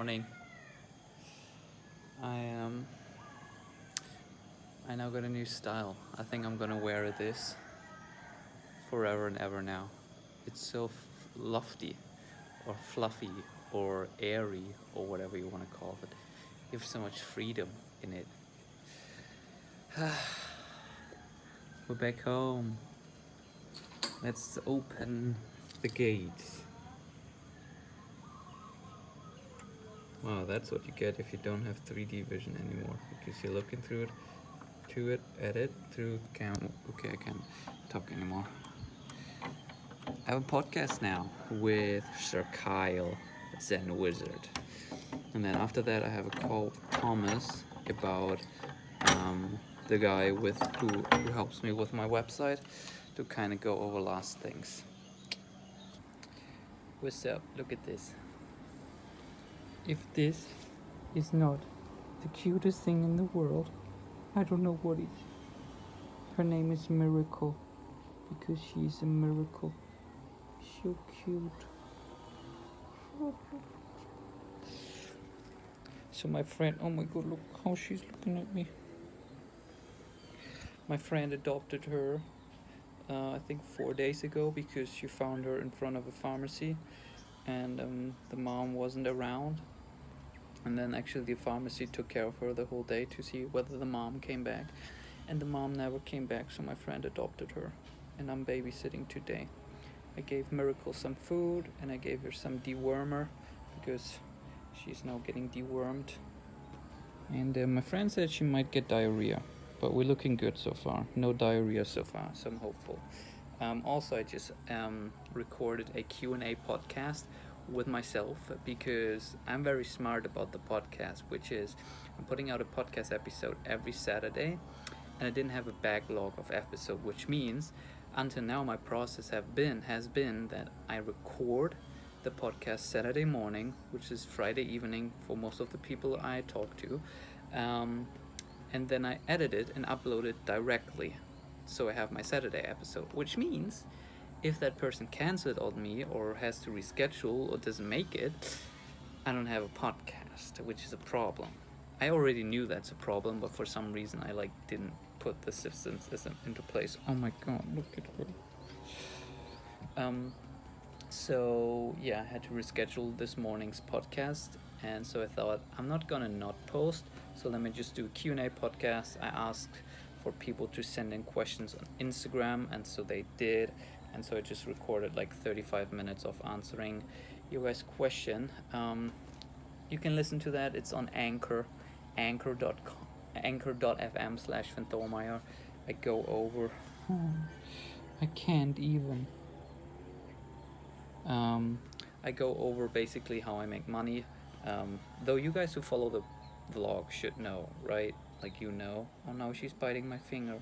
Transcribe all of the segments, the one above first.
morning. I um I now got a new style. I think I'm gonna wear this forever and ever now. It's so lofty or fluffy or airy or whatever you want to call it. You have so much freedom in it. We're back home. Let's open the gates. Wow, that's what you get if you don't have 3D vision anymore because you're looking through it, to it, at it through camera. Okay, I can't talk anymore. I have a podcast now with Sir Kyle Zen Wizard, and then after that I have a call with Thomas about um, the guy with who, who helps me with my website to kind of go over last things. What's up? Look at this. If this is not the cutest thing in the world, I don't know what is. Her name is Miracle because she is a miracle. So cute. So my friend, oh my god, look how she's looking at me. My friend adopted her, uh, I think four days ago because she found her in front of a pharmacy and um, the mom wasn't around. And then actually the pharmacy took care of her the whole day to see whether the mom came back. And the mom never came back, so my friend adopted her. And I'm babysitting today. I gave Miracle some food and I gave her some dewormer because she's now getting dewormed. And uh, my friend said she might get diarrhea, but we're looking good so far. No diarrhea so far, so I'm hopeful. Um, also, I just um, recorded a Q&A podcast with myself because I'm very smart about the podcast, which is I'm putting out a podcast episode every Saturday, and I didn't have a backlog of episode, which means until now my process have been has been that I record the podcast Saturday morning, which is Friday evening for most of the people I talk to, um, and then I edit it and upload it directly. So I have my Saturday episode, which means if that person cancels on me or has to reschedule or doesn't make it, I don't have a podcast, which is a problem. I already knew that's a problem, but for some reason I like didn't put the systems into place. Oh my god, look at her. Um, so yeah, I had to reschedule this morning's podcast, and so I thought I'm not gonna not post. So let me just do a Q&A podcast. I asked for people to send in questions on Instagram, and so they did. And so I just recorded like 35 minutes of answering your guys' question. Um, you can listen to that. It's on Anchor, anchor.com, anchor.fm slash Fantomeyer. I go over. Oh, I can't even. Um, I go over basically how I make money. Um, though you guys who follow the vlog should know, right? Like you know. Oh no, she's biting my finger.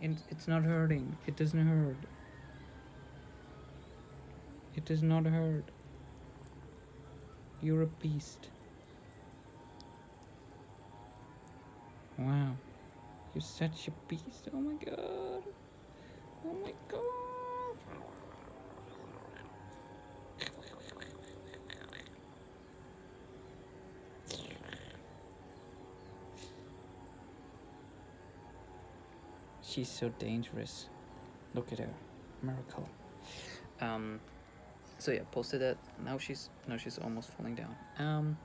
It, it's not hurting. It doesn't hurt. It does not hurt. You're a beast. Wow. You're such a beast. Oh my god. Oh my god. She's so dangerous. Look at her. Miracle. Um so yeah, posted that. Now she's now she's almost falling down. Um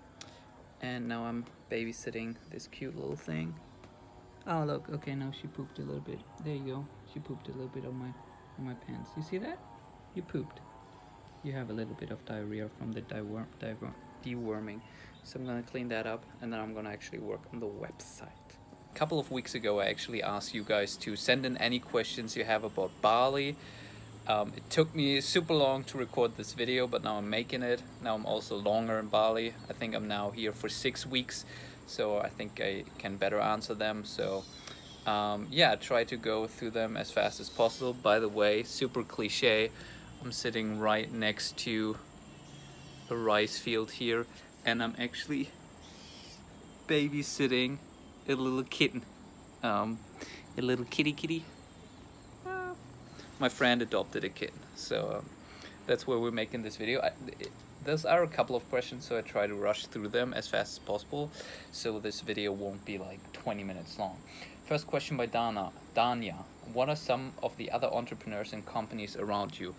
and now I'm babysitting this cute little thing. Oh look, okay now she pooped a little bit. There you go. She pooped a little bit on my on my pants. You see that? You pooped. You have a little bit of diarrhea from the deworm, deworm, deworming. So I'm gonna clean that up and then I'm gonna actually work on the website. Couple of weeks ago I actually asked you guys to send in any questions you have about Bali. Um, it took me super long to record this video, but now I'm making it. Now I'm also longer in Bali. I think I'm now here for six weeks, so I think I can better answer them. So um, yeah, try to go through them as fast as possible. By the way, super cliche, I'm sitting right next to a rice field here, and I'm actually babysitting a little kitten, um, a little kitty kitty my friend adopted a kitten so um, that's where we're making this video I, those are a couple of questions, so I try to rush through them as fast as possible, so this video won't be like 20 minutes long. First question by Dana. Danya, what are some of the other entrepreneurs and companies around you?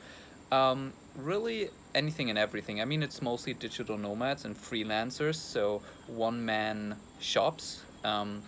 Um, really anything and everything. I mean, it's mostly digital nomads and freelancers, so one-man shops. Um,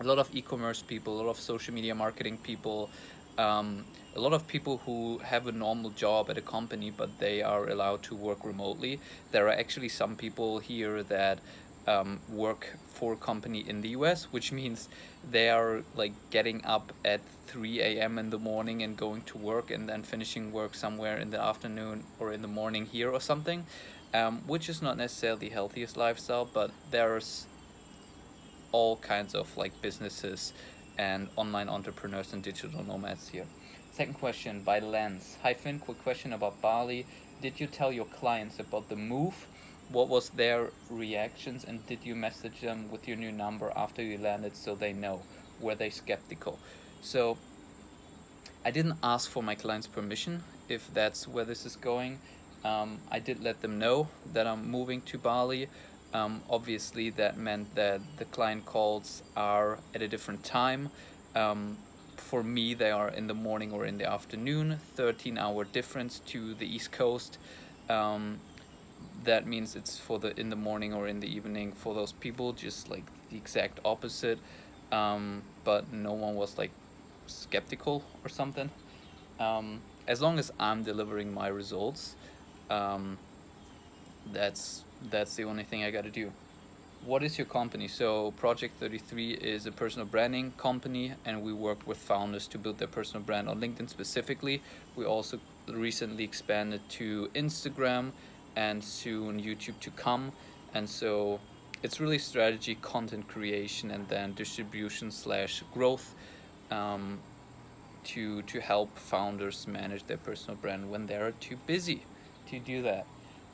a lot of e-commerce people, a lot of social media marketing people, um, a lot of people who have a normal job at a company but they are allowed to work remotely. There are actually some people here that um, work for a company in the US, which means they are like getting up at 3 a.m. in the morning and going to work and then finishing work somewhere in the afternoon or in the morning here or something, um, which is not necessarily the healthiest lifestyle, but there's all kinds of like businesses and online entrepreneurs and digital nomads here. Second question by Lens. Hi Finn, quick question about Bali. Did you tell your clients about the move? What was their reactions and did you message them with your new number after you landed so they know? Were they skeptical? So I didn't ask for my client's permission if that's where this is going. Um, I did let them know that I'm moving to Bali. Um, obviously that meant that the client calls are at a different time. Um, for me they are in the morning or in the afternoon, 13 hour difference to the East Coast. Um, that means it's for the in the morning or in the evening for those people, just like the exact opposite. Um, but no one was like skeptical or something. Um, as long as I'm delivering my results, um, that's that's the only thing I got to do. What is your company? So Project 33 is a personal branding company and we work with founders to build their personal brand on LinkedIn specifically. We also recently expanded to Instagram and soon YouTube to come. And so it's really strategy, content creation, and then distribution slash growth um, to, to help founders manage their personal brand when they're too busy to do that.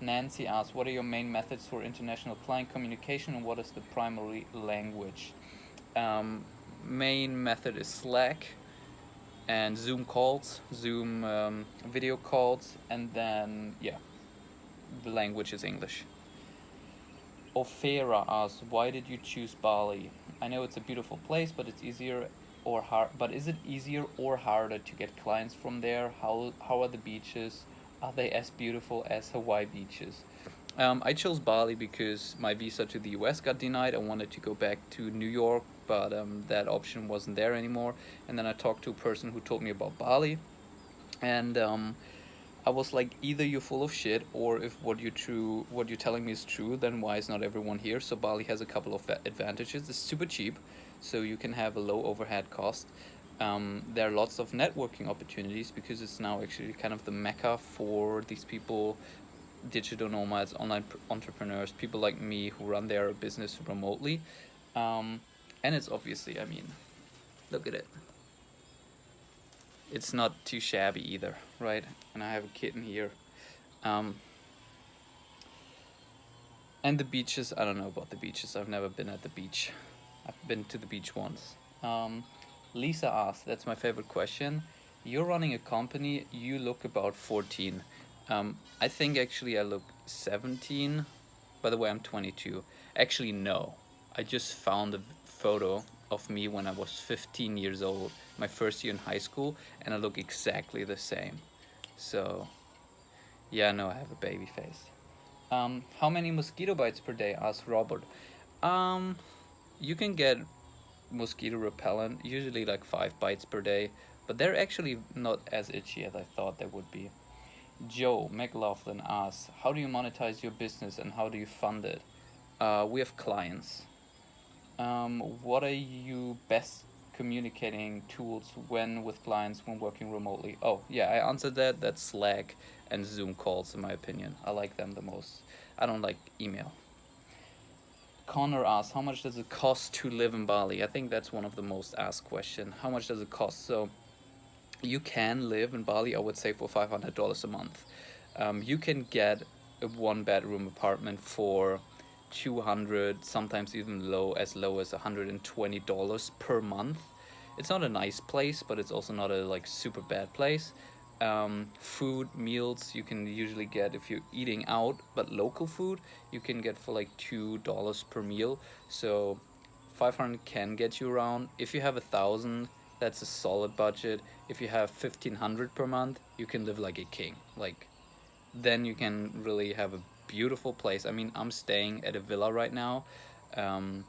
Nancy asks, what are your main methods for international client communication and what is the primary language? Um, main method is Slack and Zoom calls, Zoom um, video calls, and then, yeah, the language is English. Ofera asks, why did you choose Bali? I know it's a beautiful place, but it's easier or hard, but is it easier or harder to get clients from there? How, how are the beaches? Are they as beautiful as Hawaii beaches? Um, I chose Bali because my visa to the US got denied. I wanted to go back to New York, but um, that option wasn't there anymore. And then I talked to a person who told me about Bali. And um, I was like, either you're full of shit, or if what you're true, what you're telling me is true, then why is not everyone here? So Bali has a couple of advantages. It's super cheap, so you can have a low overhead cost. Um, there are lots of networking opportunities because it's now actually kind of the mecca for these people, digital nomads, online entrepreneurs, people like me who run their business remotely. Um, and it's obviously, I mean, look at it. It's not too shabby either, right? And I have a kitten here. Um, and the beaches, I don't know about the beaches. I've never been at the beach. I've been to the beach once. Lisa asked, that's my favorite question. You're running a company, you look about 14. Um, I think actually I look 17. By the way, I'm 22. Actually, no. I just found a photo of me when I was 15 years old, my first year in high school, and I look exactly the same. So, yeah, no, I have a baby face. Um, how many mosquito bites per day? asked Robert. Um, you can get mosquito repellent, usually like five bites per day, but they're actually not as itchy as I thought they would be. Joe McLaughlin asks, how do you monetize your business and how do you fund it? Uh, we have clients. Um, what are you best communicating tools when with clients when working remotely? Oh, yeah, I answered that. That's Slack and Zoom calls in my opinion. I like them the most. I don't like email. Connor asks, how much does it cost to live in Bali? I think that's one of the most asked questions. How much does it cost? So you can live in Bali, I would say, for $500 a month. Um, you can get a one bedroom apartment for 200 sometimes even low as low as $120 per month it's not a nice place but it's also not a like super bad place um, food meals you can usually get if you're eating out but local food you can get for like two dollars per meal. So 500 can get you around. If you have a thousand that's a solid budget. If you have 1500 per month you can live like a king. Like then you can really have a beautiful place. I mean i'm staying at a villa right now. Um,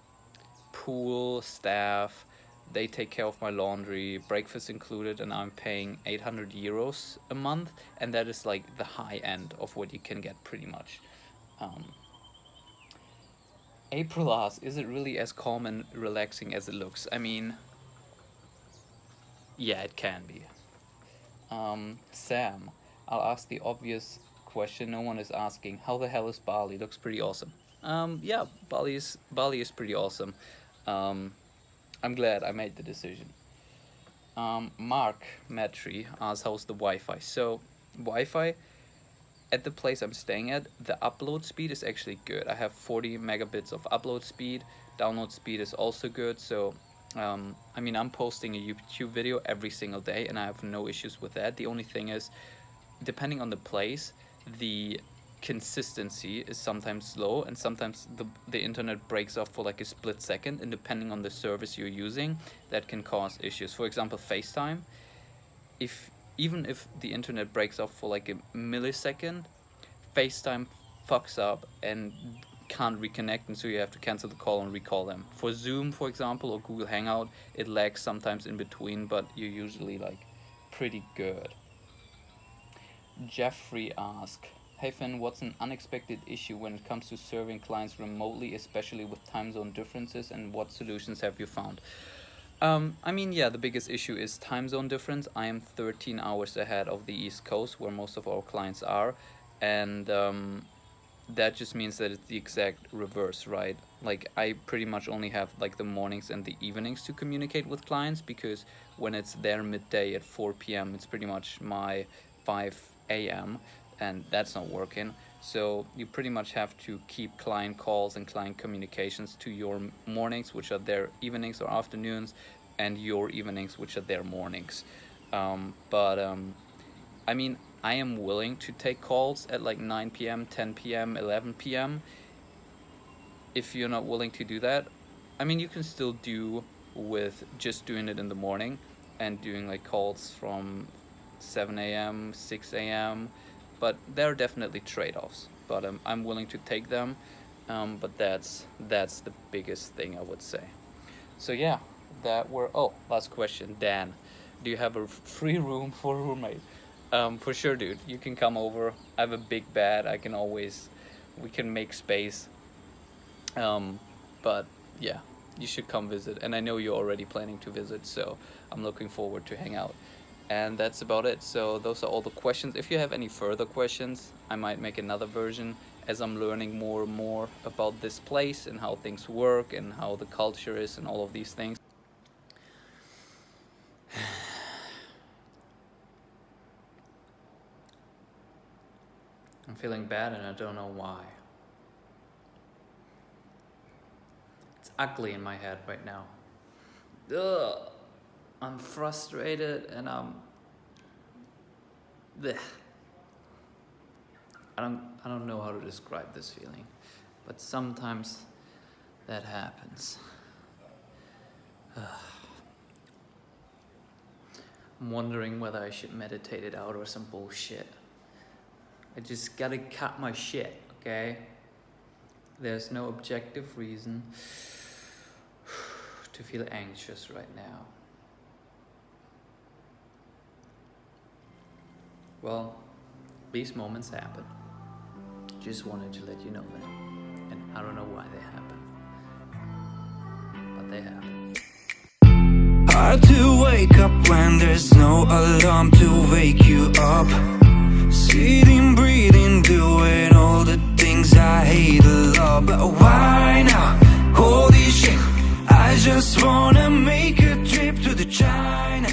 pool staff they take care of my laundry, breakfast included, and I'm paying 800 euros a month, and that is like the high end of what you can get pretty much. Um, April asks, is it really as calm and relaxing as it looks? I mean, yeah, it can be. Um, Sam, I'll ask the obvious question no one is asking. How the hell is Bali? Looks pretty awesome. Um, yeah, Bali is, Bali is pretty awesome. Um, I'm glad I made the decision. Um, Mark Matry asks how's the Wi-Fi. So Wi-Fi at the place I'm staying at, the upload speed is actually good. I have 40 megabits of upload speed. Download speed is also good. So um, I mean, I'm posting a YouTube video every single day and I have no issues with that. The only thing is, depending on the place, the consistency is sometimes slow and sometimes the, the internet breaks off for like a split second and depending on the service you're using that can cause issues. For example FaceTime. If even if the internet breaks off for like a millisecond FaceTime fucks up and can't reconnect and so you have to cancel the call and recall them. For Zoom for example or Google Hangout it lags sometimes in between but you're usually like pretty good. Jeffrey asked Hey Finn, what's an unexpected issue when it comes to serving clients remotely, especially with time zone differences, and what solutions have you found? Um, I mean, yeah, the biggest issue is time zone difference. I am 13 hours ahead of the East Coast, where most of our clients are, and um, that just means that it's the exact reverse, right? Like, I pretty much only have like the mornings and the evenings to communicate with clients because when it's their midday at 4 p.m., it's pretty much my 5 a.m and that's not working. So you pretty much have to keep client calls and client communications to your mornings which are their evenings or afternoons and your evenings which are their mornings. Um, but um, I mean I am willing to take calls at like 9 p.m 10 p.m 11 p.m if you're not willing to do that I mean you can still do with just doing it in the morning and doing like calls from 7 a.m 6 a.m but there are definitely trade-offs but um, I'm willing to take them um, but that's that's the biggest thing I would say. So yeah that were oh last question Dan. Do you have a free room for a roommate? Um, for sure dude. You can come over. I have a big bed. I can always we can make space. Um, but yeah you should come visit. And I know you're already planning to visit so I'm looking forward to hang out and that's about it. So those are all the questions. If you have any further questions I might make another version as I'm learning more and more about this place and how things work and how the culture is and all of these things. I'm feeling bad and I don't know why. It's ugly in my head right now. Ugh. I'm frustrated and I'm bleh. I don't I don't know how to describe this feeling but sometimes that happens. I'm wondering whether I should meditate it out or some bullshit. I just gotta cut my shit okay? There's no objective reason to feel anxious right now Well, these moments happen. Just wanted to let you know that. And I don't know why they happen. But they happen. Hard to wake up when there's no alarm to wake you up. Sitting, breathing, doing all the things I hate a lot. But why now? Holy shit, I just wanna make a trip to the China.